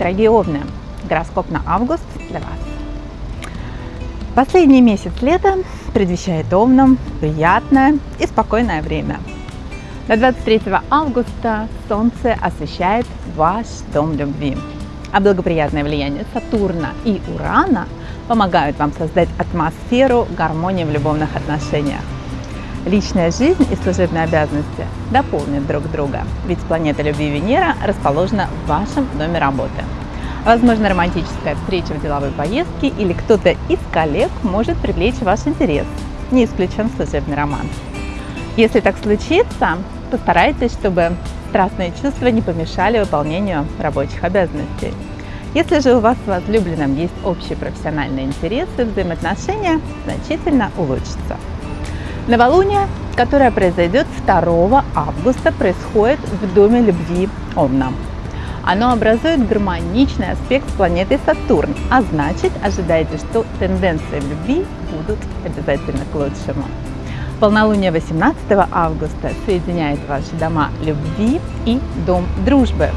Дорогие Овны, гороскоп на август для вас. Последний месяц лета предвещает Овнам приятное и спокойное время. До 23 августа Солнце освещает ваш дом любви, а благоприятное влияние Сатурна и Урана помогают вам создать атмосферу гармонии в любовных отношениях. Личная жизнь и служебные обязанности дополнят друг друга, ведь планета любви Венера расположена в вашем доме работы. Возможно, романтическая встреча в деловой поездке или кто-то из коллег может привлечь ваш интерес. Не исключен служебный роман. Если так случится, постарайтесь, чтобы страстные чувства не помешали выполнению рабочих обязанностей. Если же у вас с возлюбленным есть общие профессиональные интересы, взаимоотношения значительно улучшатся. Новолуние, которое произойдет 2 августа, происходит в Доме любви Овна. Оно образует гармоничный аспект с планетой Сатурн, а значит ожидайте, что тенденции любви будут обязательно к лучшему. Полнолуние 18 августа соединяет ваши дома любви и дом дружбы.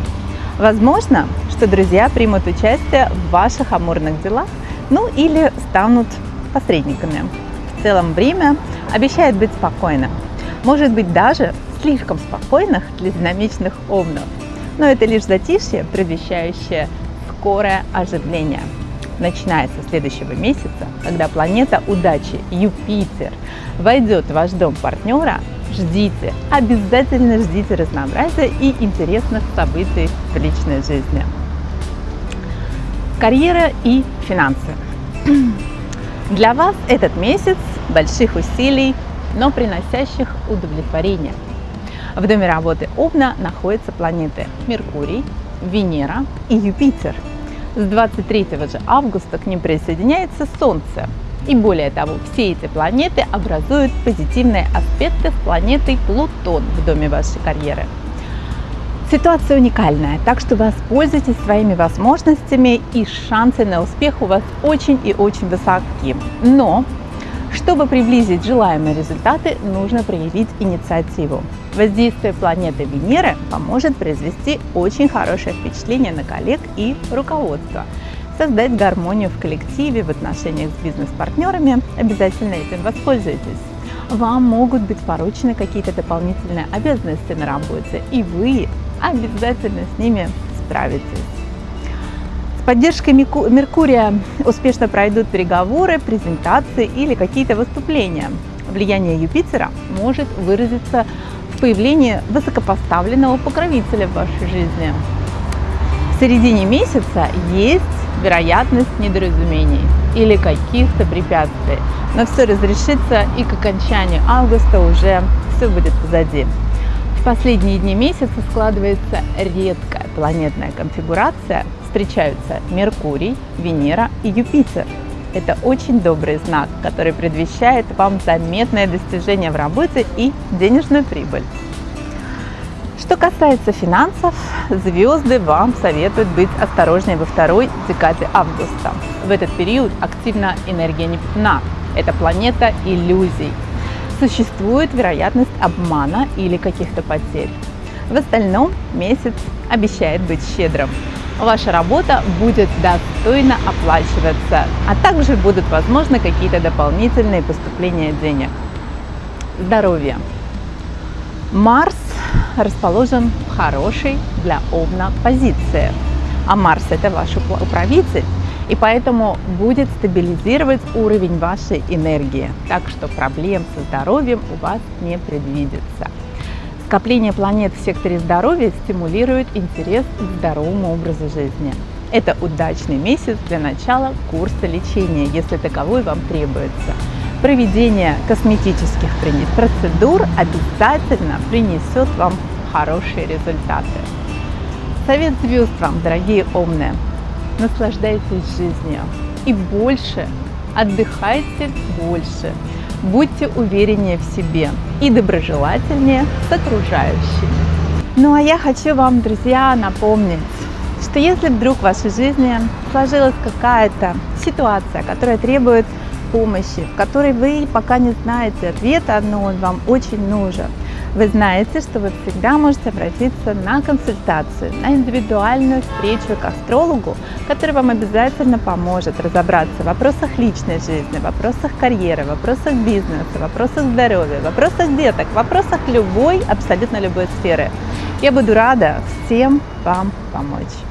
Возможно, что друзья примут участие в ваших амурных делах, ну или станут посредниками. В целом время обещает быть спокойным. Может быть даже слишком спокойных для динамичных овнов. Но это лишь затишье, предвещающее скорое оживление. Начиная со следующего месяца, когда планета удачи Юпитер войдет в ваш дом партнера, ждите, обязательно ждите разнообразия и интересных событий в личной жизни. Карьера и финансы. Для вас этот месяц больших усилий, но приносящих удовлетворение. В доме работы Овна находятся планеты Меркурий, Венера и Юпитер. С 23 же августа к ним присоединяется Солнце. И более того, все эти планеты образуют позитивные аспекты с планетой Плутон в доме вашей карьеры. Ситуация уникальная, так что воспользуйтесь своими возможностями и шансы на успех у вас очень и очень высоки. Но, чтобы приблизить желаемые результаты, нужно проявить инициативу. Воздействие планеты Венеры поможет произвести очень хорошее впечатление на коллег и руководство. Создать гармонию в коллективе, в отношениях с бизнес-партнерами. Обязательно этим воспользуйтесь вам могут быть поручены какие-то дополнительные обязанности на работе, и вы обязательно с ними справитесь. Поддержкой Меркурия успешно пройдут переговоры, презентации или какие-то выступления. Влияние Юпитера может выразиться в появлении высокопоставленного покровителя в вашей жизни. В середине месяца есть вероятность недоразумений или каких-то препятствий, но все разрешится и к окончанию августа уже все будет позади. В последние дни месяца складывается редкая планетная конфигурация. Встречаются Меркурий, Венера и Юпитер. Это очень добрый знак, который предвещает вам заметное достижение в работе и денежную прибыль. Что касается финансов, звезды вам советуют быть осторожнее во второй декаде августа. В этот период активна энергия Нептуна. Это планета иллюзий, существует вероятность обмана или каких-то потерь. В остальном месяц обещает быть щедрым. Ваша работа будет достойно оплачиваться, а также будут возможны какие-то дополнительные поступления денег. Здоровье. Марс расположен в хорошей для Овна позиции, а Марс это ваш управитель, и поэтому будет стабилизировать уровень вашей энергии, так что проблем со здоровьем у вас не предвидится. Скопление планет в секторе здоровья стимулирует интерес к здоровому образу жизни. Это удачный месяц для начала курса лечения, если таковой вам требуется. Проведение косметических процедур обязательно принесет вам хорошие результаты. Совет звезд вам, дорогие умные! Наслаждайтесь жизнью и больше, отдыхайте больше, будьте увереннее в себе и доброжелательнее с окружающими. Ну а я хочу вам, друзья, напомнить, что если вдруг в вашей жизни сложилась какая-то ситуация, которая требует помощи, в которой вы пока не знаете ответа, но он вам очень нужен, Вы знаете, что вы всегда можете обратиться на консультацию, на индивидуальную встречу к астрологу, который вам обязательно поможет разобраться в вопросах личной жизни, вопросах карьеры, вопросах бизнеса, вопросах здоровья, вопросах деток, вопросах любой, абсолютно любой сферы. Я буду рада всем вам помочь.